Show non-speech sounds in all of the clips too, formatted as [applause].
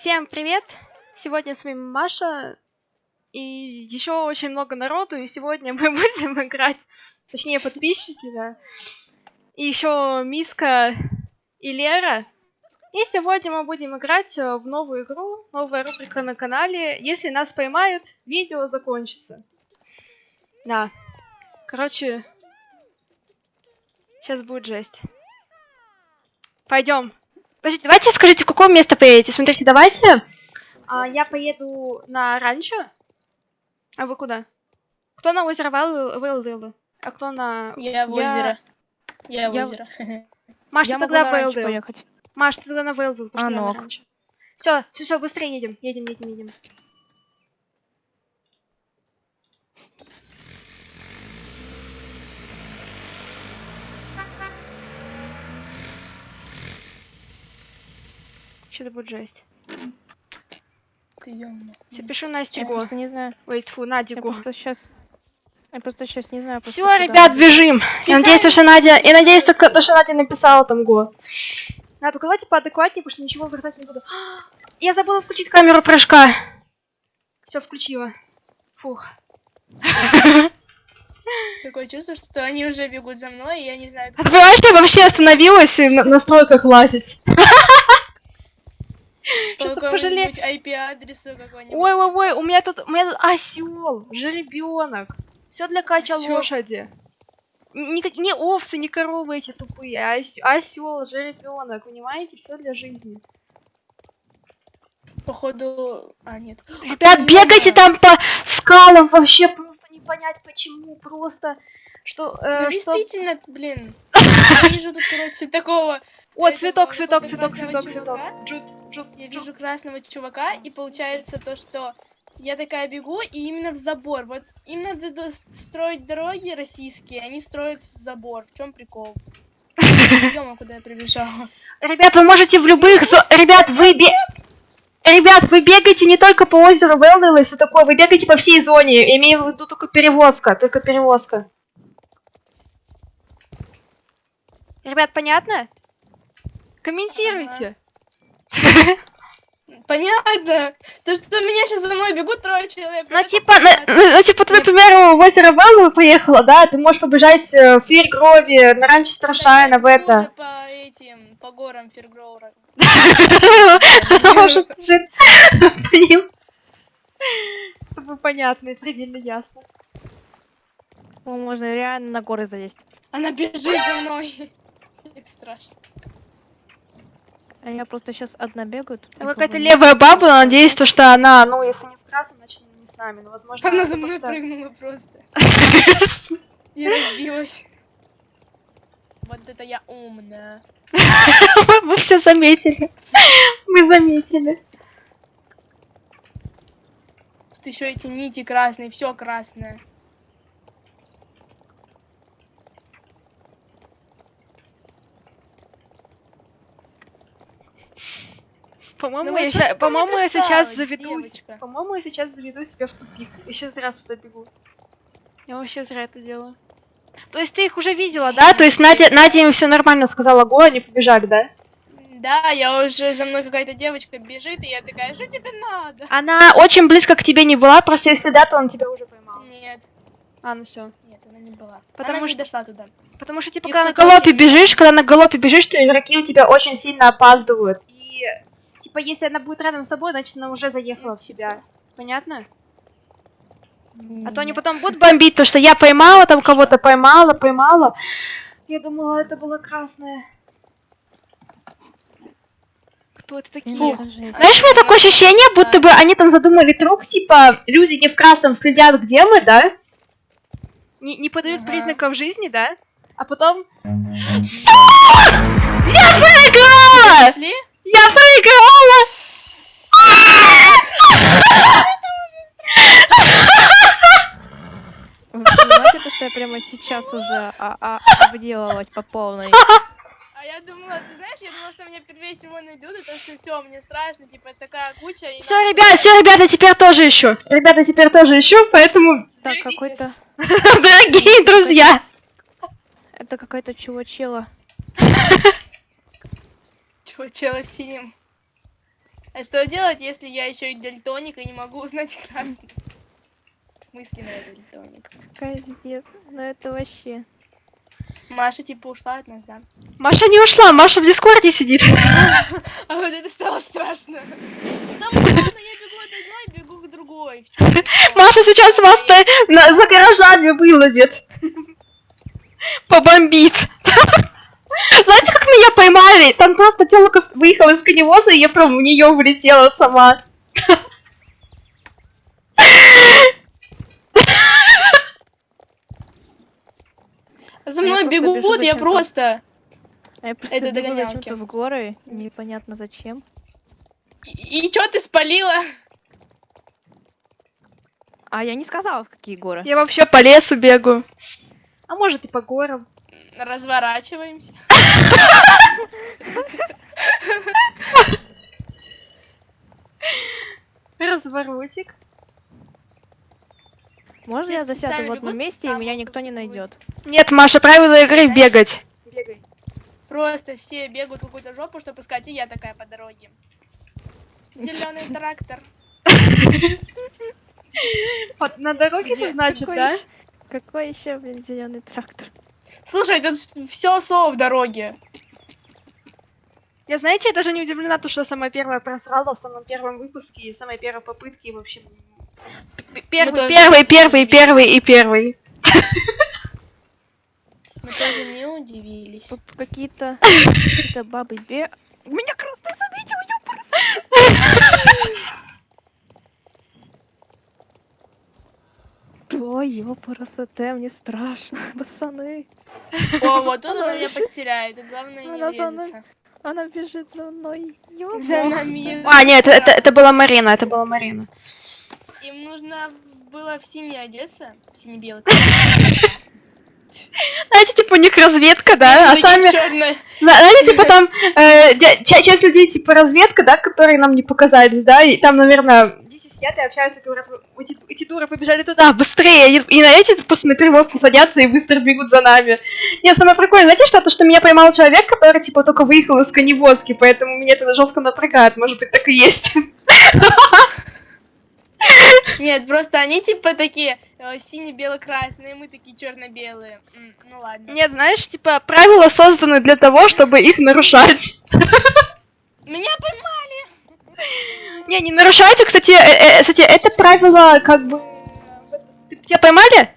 Всем привет! Сегодня с вами Маша и еще очень много народу, и сегодня [laughs] мы будем играть, точнее подписчики, да, и еще Миска и Лера. И сегодня мы будем играть э, в новую игру, новая рубрика на канале. Если нас поймают, видео закончится. Да. Короче, сейчас будет жесть. Пойдем. Подождите, давайте скажите, в какое место поедете. Смотрите, давайте. А, я поеду на ранчо. А вы куда? Кто на озеро Вейлдейл? А кто на... Я в озеро. Я в Я- озеро. [laughs] Маш, ты Я тогда в Вейлдейл. поехать. Маш, ты тогда на пошли А, я ну на ок. ранчо. Все, все, все, быстрее едем. Едем, едем, едем. Что-то будет жесть. Ты ё-моё. Все, пишу Я Насте Го. просто не знаю. Ой, тьфу, Я Надя Го. просто сейчас... Я просто сейчас не знаю. Все, ребят, бежим. Я надеюсь, то, что Надя... Я надеюсь, только то, что Надя написала там Го. Надо только давайте поадекватнее, потому что ничего вырезать не буду. [gasps] Я забыла включить камеру прыжка. Все, включила. Фух. [laughs] Такое чувство, что они уже бегут за мной, и я не знаю, А ты понимаешь, я вообще остановилась и на настройках лазить? [laughs] Сейчас пожалею. IP-адресу какой-нибудь. Ой, ой, ой, у меня тут, у меня тут осел, жеребенок. Все для кача Осёл. лошади. Никак, не овцы, не коровы эти тупые, а осел, жеребенок, понимаете, все для жизни. Походу... А, нет. Ребят, бегайте там по скалам, вообще просто не понять почему, просто что... э, Ну, что- действительно, блин. [laughs] Я вижу тут, короче, такого... О, цветок, цветок, цветок, цветок, цветок. чувака. Я вижу красного чувака, и получается то, что я такая бегу, и именно в забор. Вот им надо до- строить дороги российские, они строят в забор. В чем прикол? [laughs] Ё-моё, куда я прибежала. Ребят, вы можете в любых... Ребят, вы бе... Ребят, вы бегаете не только по озеру Велдел и все такое, вы бегаете по всей зоне. Имею в виду только перевозка, только перевозка. Ребят, понятно? Комментируйте. [laughs] Понятно. То, что меня сейчас за мной бегут трое человек. Ну, типа, ну, ну, типа, ты, например, в озеро Велдел поехала, да, ты можешь побежать э, в Фиргрове, на ранчо Страшайна, в это. по этим, по горам. Блин. С тобой понятно и предельно ясно. О, можно реально на горы залезть. Она бежит за мной. [laughs] Это страшно. А я просто сейчас одна бегаю. тут какая-то левая баба, надеюсь, то, что она, ну, если не в красном, значит не с нами, но возможно... Она за мной просто- прыгнула просто. [laughs] И разбилась. Вот это я умная. [laughs] Мы все заметили. Мы заметили. Тут еще эти нити красные, все красное. По-моему, Ну вот я, ща- по-моему, я сейчас присталась, заведу... с- девочка? По-моему, я сейчас заведу себя в тупик. Я сейчас зря сюда бегу. Я вообще зря это делаю. То есть ты их уже видела, да? То есть Надя, Надя им все нормально сказала, го, они побежали, да? Да, я уже за мной какая-то девочка бежит, и я такая, что тебе надо? Она очень близко к тебе не была, просто если да, то он тебя уже поймал. Нет, А, ну все. нет, она не была. Потому она не что- дошла туда. Потому что, типа, Их когда на галопе бежишь, когда на галопе бежишь, то игроки у тебя очень сильно опаздывают. И, типа, если она будет рядом с тобой, значит, она уже заехала в себя. Понятно? А то они потом будут бомбить, то, что я поймала, там кого-то поймала, поймала. Я думала, это было красное. Кто это такие? Знаешь, у меня такое ощущение, будто бы они там задумали трюк, типа, люди не в красном следят, где мы, да? Не, не подают Ага. признаков жизни, да? А потом... Я проиграла! Я проиграла! Вы понимаете, то, что я прямо сейчас уже а, а, обделалась по полной? А я думала, ты знаешь, я думала, что меня первее всего найдут, и то, что все, мне страшно, типа, такая куча. и Все, нас ребят, все, ребята, теперь тоже еще. Ребята, теперь тоже еще, поэтому, Так, какой-то... [laughs] дорогие друзья, Это какая-то чувачела. [laughs] Чего, чела в синем? А что делать, если я еще и дальтоник и не могу узнать красный? Мысленно дальтоник. Капец. Ну это вообще. Маша типа ушла от нас, да? Маша не ушла, Маша в Дискорде сидит. [laughs] А вот это стало страшно. Потому что ладно, я бегу от одной, бегу к другой. [laughs] Маша сейчас вас за гаражами выловит. [laughs] Побомбит. Знаете, как меня поймали? Там просто телка выехала из коневоза, и я прям в нее влетела сама. За Я мной просто бежу бегут, я зачем-то. просто... А я просто Это догонялки. зачем-то в горы, непонятно зачем. И, и чё ты спалила? А я не сказала, в какие горы. Я вообще по лесу бегаю. А может и по горам. Разворачиваемся. Разворотик. Можно Все я засяду в одном месте, и меня никто не найдет? Нет, Маша, правила игры Знаешь- бегать. Просто все бегают в какую-то жопу, чтобы искать, и я такая по дороге. Зеленый [laughs] трактор. Вот на дороге это значит, да? Какой еще, блин, зеленый трактор? Слушай, тут все слово в дороге. Я, знаете, я даже не удивлена, то, что самая первая просрала в самом первом выпуске, и самая первая попытки, и вообще... Первый, тоже первый, первый, первый и первый. Мы тоже не удивились. Тут какие-то какие-то бабы бе... Меня красный заметил, ёпарас! Ой, ёпарасоте, мне страшно, [laughs] пацаны. О, вот тут Она меня потеряет, и главное не Она врезаться. Бежит за мной. За нами. А, нет, это, это была Марина, это была Марина. Им нужно было в синий одеться. В сине-белый. Знаете, типа у них разведка, да, а сами... Знаете, типа там э, часть людей, типа разведка, да, которые нам не показались, да, и там, наверное, сидят и общаются, говорят, «Вы- эти, эти дуры побежали туда, быстрее, и, и на эти просто на перевозку садятся и быстро бегут за нами. Нет, самое прикольное, знаете что, то, что меня поймал человек, который, типа, только выехал из коневозки, поэтому меня это жестко напрягает, может быть, так и есть. Нет, просто они типа такие э, сине-бело-красные, мы такие черно-белые. Ну ладно. Нет, знаешь, типа, правила созданы для того, чтобы их нарушать. Меня поймали! Не, не нарушайте, кстати, э, э, кстати, это правило, как бы... Тебя поймали?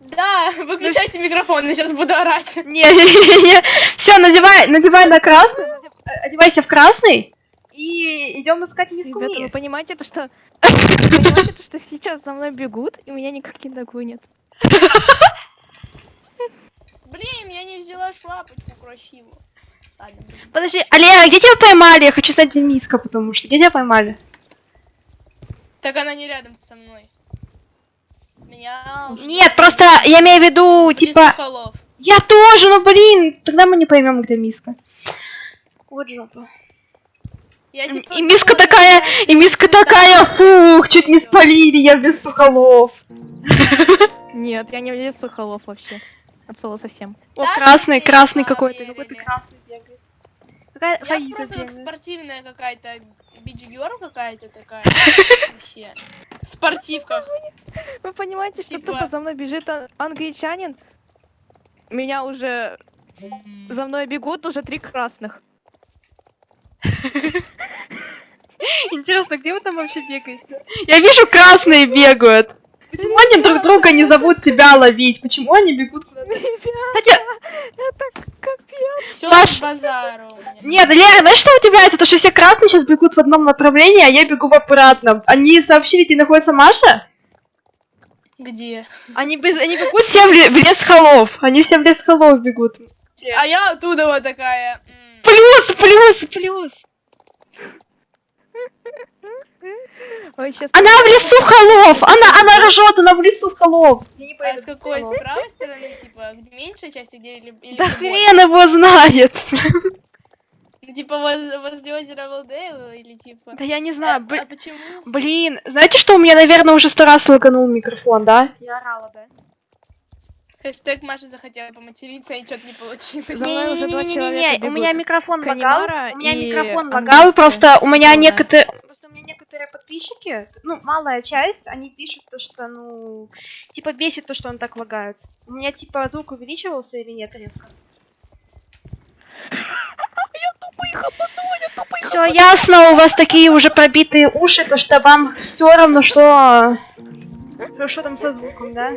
Да, выключайте микрофон, я сейчас буду орать. Не, не, не. Все, надевай, надевай на красный, одевайся в красный и идем искать миску Ребята, вы понимаете, то, что... Вы понимаете, то, что сейчас за мной бегут, и меня никак не догонят? Блин, я не взяла шапочку красивую. Подожди, Алера, где тебя поймали? Я хочу знать, где миска, потому что где тебя поймали? Так она не рядом со мной. Меня... Нет, просто я имею в виду, типа, я тоже, ну блин, тогда мы не поймем, где миска. Вот жопа. Я, И- типа, И миска такая, и миска сюда такая, фух, чуть не спалили, я без сухолов. Нет, я не в лесу холов вообще. От слова совсем. О, красный, красный какой-то, какой-то красный бегает. Какая Я Фаиза просто как спортивная какая-то бич-герл какая-то такая. [laughs] Вообще. В спортивках. Вы понимаете, что Типа- тупо за мной бежит англичанин? Меня уже... За мной бегут уже три красных. [laughs] Интересно, где вы там вообще бегаете? Я вижу, красные бегают. Почему они друг друга не зовут тебя ловить? Почему они бегут куда-то? Кстати, это капец. Все Маш- с базару у нет, Лера, знаешь, что удивляется? То, что все красные сейчас бегут в одном направлении, а я бегу в обратном. Они сообщили, где находится Маша? Где? Они, без- они бегут все в, ле- в лес холов. Они все в лес холов бегут. А я оттуда вот такая. Плюс, плюс, плюс. Ой, сейчас... Она в лесу холов. Она, она ржет, она в лесу холов. Я не А с какой? С правой стороны, типа, где меньшая часть, где или, или Да хрен его знает. Ну, типа, воз- возле озера Валдейл или типа... Да я не А, знаю. а бли- почему? Блин, знаете, что у меня, наверное, уже сто раз лаганул микрофон, да? Я орала, да? Хэштег Маша захотела поматериться, и что-то не получилось. За мной уже два Не-не-не-не-не, человека у меня микрофон лагал. У меня микрофон лагал, просто у меня некоторые... Просто у меня некоторые подписчики, ну, малая часть, они пишут то, что, ну, типа бесит то, что он так лагает. У меня, типа, звук увеличивался или нет резко? [laughs] Все ясно, у вас такие уже пробитые уши, то что вам все равно, что... Что, что там со звуком, да?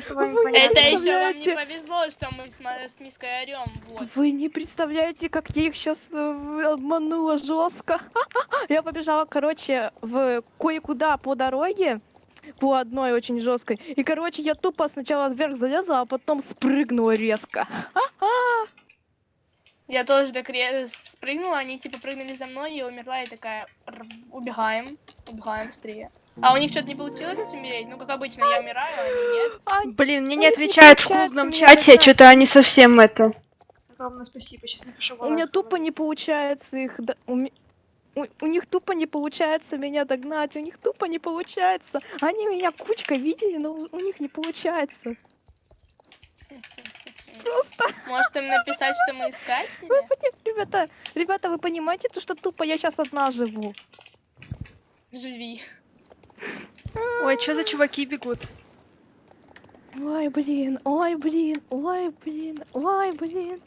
Что с вами Вы понятно? Это еще вам не повезло, что мы с, с Миской орем. Вот. Вы не представляете, как я их сейчас обманула жестко. [laughs] Я побежала, короче, в кое-куда по дороге, по одной очень жесткой. И, короче, я тупо сначала вверх залезла, а потом спрыгнула резко. [laughs] Я тоже так спрыгнула, они типа прыгнули за мной, я умерла и такая, «Р- убегаем, убегаем быстрее. А у них что-то не получилось умереть? Ну, как обычно, я умираю, а они нет. А, Блин, мне не отвечают в клубном чате, что-то они совсем это... Огромное спасибо, сейчас напишу у меня тупо не получается их... до- У, у- них тупо не получается меня догнать, у них тупо не получается. Они меня кучкой видели, но у у них не получается. Просто, Может им написать, что мы искатели? ребята, ребята, вы понимаете, то, что тупо я сейчас одна живу? Живи. Ой, что за чуваки бегут? Ой, блин, ой, блин, ой, блин, ой, блин.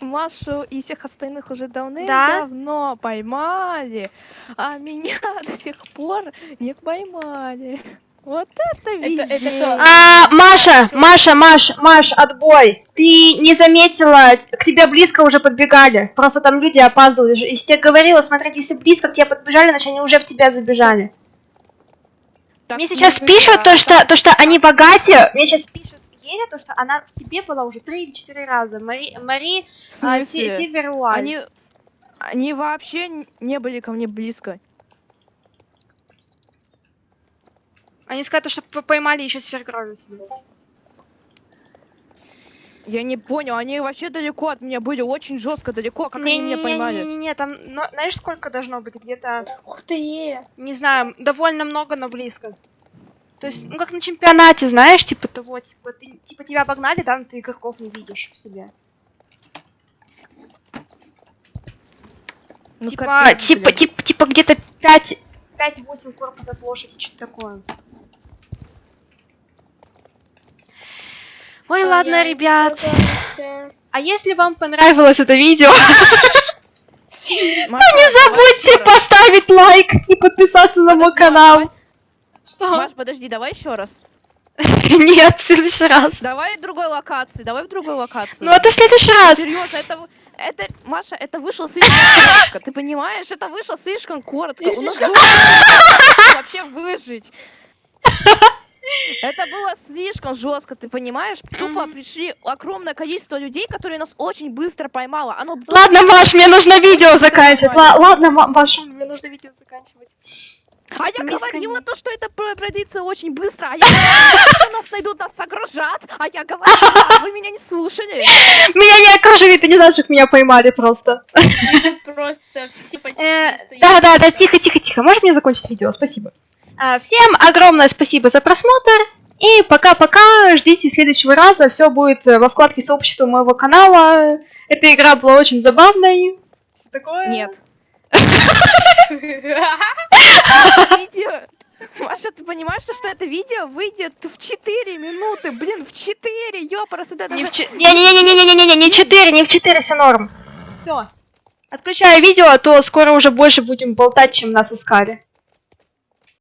Машу и всех остальных уже давным-давно поймали, а меня [laughs] до сих пор не поймали. Вот это это везение. кто? А, Маша, Маша, Маш, Маш, отбой. Ты не заметила, к тебе близко уже подбегали. Просто там люди опаздывают. Если тебе говорила, смотреть, если близко к тебе подбежали, значит они уже в тебя забежали. Так Мне сейчас пишут то, что, то, что они богатые. Мне сейчас пишут Еля, то, что она в тебе была уже три или четыре раза. Мари, Мари а, Си-. Они, они вообще не были ко мне близко. Они сказали, что поймали еще сфергровицу. Я не понял, они вообще далеко от меня были, очень жестко далеко. Как они меня поймали? Не-не-не, там, но- знаешь, сколько должно быть? Где-то, Ух ты! не знаю, довольно много, но близко. То есть, ну как на чемпионате, знаешь, типа того, типа, ты, типа тебя обогнали, там ты игроков не видишь в себе. Ну, типа, капец, типа, блядь. типа, типа где-то 5, 5-8 корпусов от лошади, что-то такое. Ой, А ладно, я ребят. А если вам понравилось это видео, Маша, [laughs] не забудьте поставить лайк и подписаться на мой канал. Что? Маш, подожди, давай еще раз. [laughs] Нет, в следующий раз. Давай в другой локации, давай в другой локации. Ну это в следующий раз. Серьезно, это, это, Маша, это вышло слишком [laughs] коротко. Ты понимаешь, это вышло слишком коротко. У нас вообще выжить. Это было слишком жестко, ты понимаешь? Тупо пришли огромное количество людей, которые нас очень быстро поймало. Оно Ладно, Маш, мне нужно видео заканчивать. Ладно, Ма- Маша, мне нужно видео заканчивать. А я говорила то, что это про- пройдется очень быстро. А я говорила, что нас найдут, нас огружат. А я говорила, [laughs] вы меня не слушали. Меня не окружили, ты не знаешь, как меня поймали просто. Тут просто все почти Э, стоят. Да, да, да, тихо, тихо, тихо. Можешь мне закончить видео? Спасибо. А, Всем огромное спасибо за просмотр. И пока-пока. Ждите следующего раза. Все будет э, во вкладке сообщества моего канала. Эта игра была очень забавной. Все такое. Нет. [laughs] Видео... Маша, ты понимаешь, что, это видео выйдет в 4 минуты? Блин, в 4, ёпарас, это Не в че- Не-не-не-не-не-не-не, не в 4, не в 4, все норм. Все. Отключаю видео, а то скоро уже больше будем болтать, чем нас искали.